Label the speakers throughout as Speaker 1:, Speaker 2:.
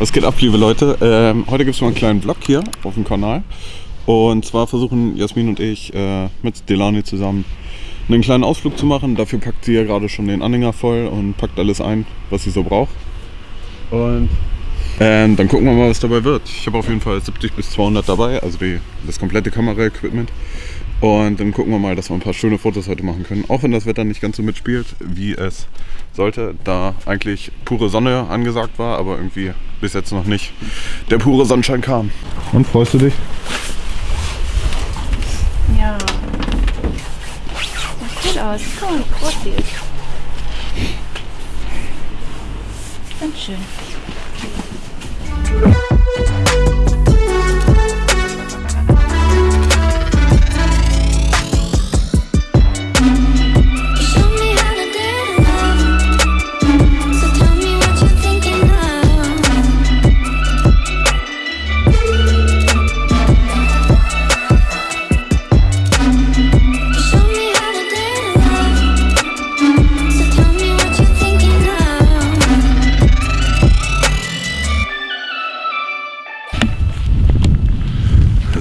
Speaker 1: Was geht ab, liebe Leute? Ähm, heute gibt es mal einen kleinen Vlog hier auf dem Kanal. Und zwar versuchen Jasmin und ich äh, mit Delani zusammen einen kleinen Ausflug zu machen. Dafür packt sie ja gerade schon den Anhänger voll und packt alles ein, was sie so braucht. Und ähm, dann gucken wir mal, was dabei wird. Ich habe auf jeden Fall 70 bis 200 dabei, also die, das komplette Kameraequipment. Und dann gucken wir mal, dass wir ein paar schöne Fotos heute machen können. Auch wenn das Wetter nicht ganz so mitspielt, wie es sollte, da eigentlich pure Sonne angesagt war, aber irgendwie bis jetzt noch nicht der pure Sonnenschein kam. Und freust du dich?
Speaker 2: Ja. Sieht cool aus. Guck mal, wie groß die ist. Ganz schön.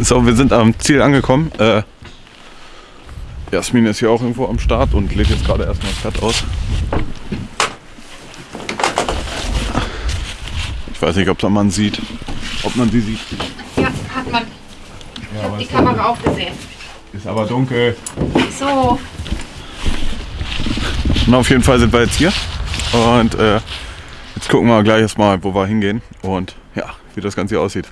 Speaker 3: So,
Speaker 1: wir sind am Ziel angekommen. Äh, Jasmin ist hier auch irgendwo am Start und lädt jetzt gerade erstmal das Pferd aus. Ich weiß nicht, ob man man sieht. Ob man sie sieht.
Speaker 2: Ja, hat man. Ich
Speaker 1: Ja,
Speaker 2: habe die Kamera auch gesehen.
Speaker 1: Ist aber dunkel.
Speaker 2: So,
Speaker 1: Na, auf jeden Fall sind wir jetzt hier. Und äh, jetzt gucken wir gleich erstmal, wo wir hingehen und ja, wie das Ganze hier aussieht.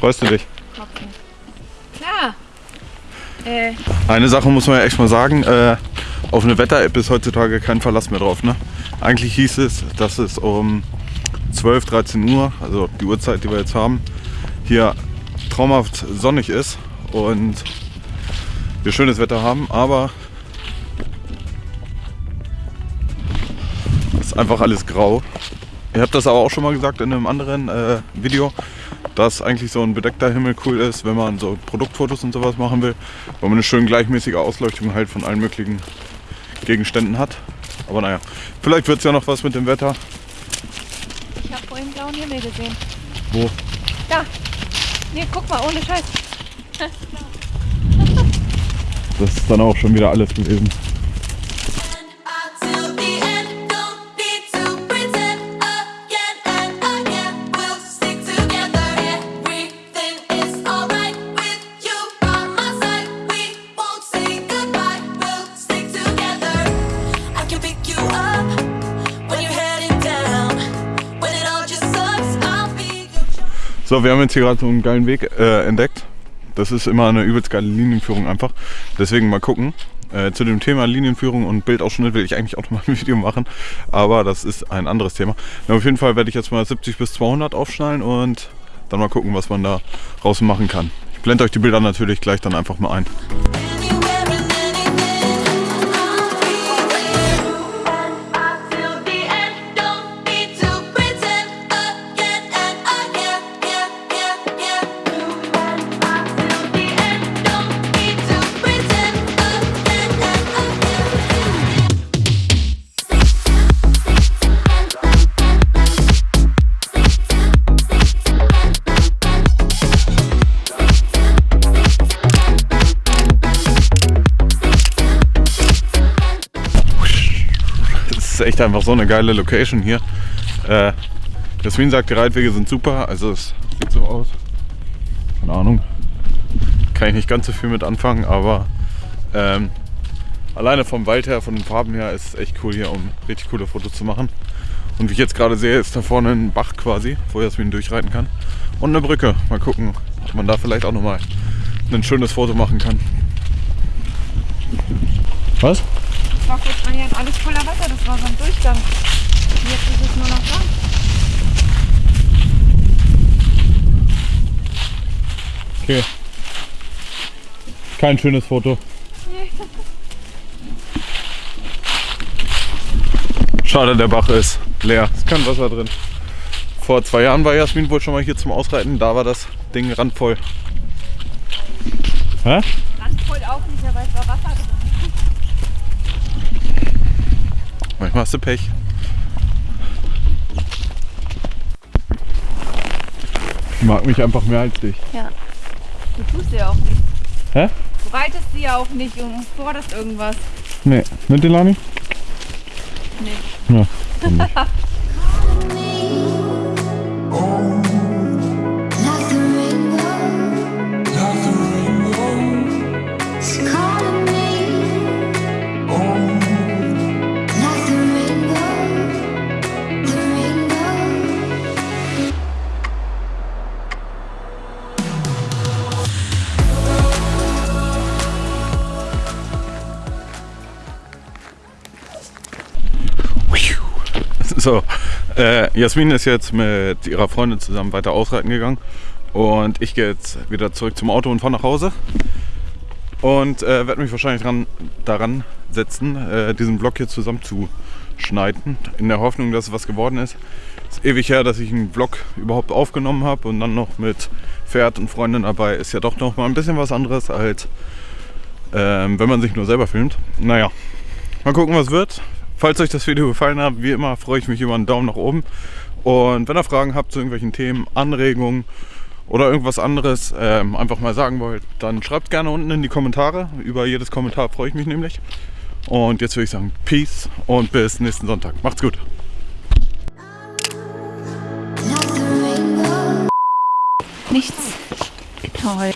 Speaker 1: Freust du dich?
Speaker 2: Tropfen. Klar. Äh,
Speaker 1: Eine Sache muss man ja echt mal sagen, äh, auf eine Wetter-App ist heutzutage kein Verlass mehr drauf. Ne? Eigentlich hieß es, dass es um 12, 13 Uhr, also die Uhrzeit, die wir jetzt haben, hier traumhaft sonnig ist und wir schönes Wetter haben, aber es ist einfach alles grau. Ihr habt das aber auch schon mal gesagt in einem anderen äh, Video, dass eigentlich so ein bedeckter Himmel cool ist, wenn man so Produktfotos und sowas machen will, weil man eine schön gleichmäßige Ausleuchtung halt von allen möglichen Gegenständen hat. Aber naja, vielleicht wird es ja noch was mit dem Wetter.
Speaker 2: ich habe vorhin blauen Himmel gesehen.
Speaker 1: Wo?
Speaker 2: Da. Nee, guck mal, ohne Scheiß.
Speaker 1: Das ist dann auch schon wieder alles gewesen. So, wir haben jetzt hier gerade so einen geilen Weg äh, entdeckt. Das ist immer eine übelst geile Linienführung einfach. Deswegen mal gucken. Äh, zu dem Thema Linienführung und Bildausschnitt will ich eigentlich auch noch mal ein Video machen. Aber das ist ein anderes Thema. Na, auf jeden Fall werde ich jetzt mal 70 bis 200 aufschnallen und dann mal gucken, was man da draußen machen kann. Ich blende euch die Bilder natürlich gleich dann einfach mal ein. Echt einfach so eine geile Location hier. Äh, Jasmin sagt, die Reitwege sind super. Also es sieht so aus. Keine Ahnung. Kann ich nicht ganz so viel mit anfangen, aber ähm, alleine vom Wald her, von den Farben her, ist es echt cool hier, um richtig coole Fotos zu machen. Und wie ich jetzt gerade sehe, ist da vorne ein Bach quasi, wo Jasmin durchreiten kann. Und eine Brücke. Mal gucken, ob man da vielleicht auch nochmal ein schönes Foto machen kann. Was?
Speaker 2: war kurz mal hier alles voller Wasser, das war so ein Durchgang. Jetzt ist es nur noch da.
Speaker 1: Okay. Kein schönes Foto. Schade, der Bach ist leer. Es Ist kein Wasser drin. Vor zwei Jahren war Jasmin wohl schon mal hier zum Ausreiten. Da war das Ding randvoll. Hä?
Speaker 2: Randvoll auch nicht, aber es war Wasser drin.
Speaker 1: Manchmal hast du Pech. Ich mag mich einfach mehr als dich.
Speaker 2: Ja. Du tust ja auch nicht.
Speaker 1: Hä?
Speaker 2: Du reitest sie ja auch nicht und forderst irgendwas.
Speaker 1: Nee. Mit Delani?
Speaker 2: Nee.
Speaker 1: Ja. So, äh, Jasmin ist jetzt mit ihrer Freundin zusammen weiter ausreiten gegangen und ich gehe jetzt wieder zurück zum Auto und fahre nach Hause und äh, werde mich wahrscheinlich dran, daran setzen, äh, diesen Vlog hier zusammenzuschneiden, in der Hoffnung, dass es was geworden ist. Es ist ewig her, dass ich einen Vlog überhaupt aufgenommen habe und dann noch mit Pferd und Freundin dabei ist ja doch noch mal ein bisschen was anderes als ähm, wenn man sich nur selber filmt. Naja, mal gucken, was wird. Falls euch das Video gefallen hat, wie immer freue ich mich über einen Daumen nach oben. Und wenn ihr Fragen habt zu irgendwelchen Themen, Anregungen oder irgendwas anderes ähm, einfach mal sagen wollt, dann schreibt gerne unten in die Kommentare. Über jedes Kommentar freue ich mich nämlich. Und jetzt würde ich sagen, Peace und bis nächsten Sonntag. Macht's gut.
Speaker 2: Nichts. Toll.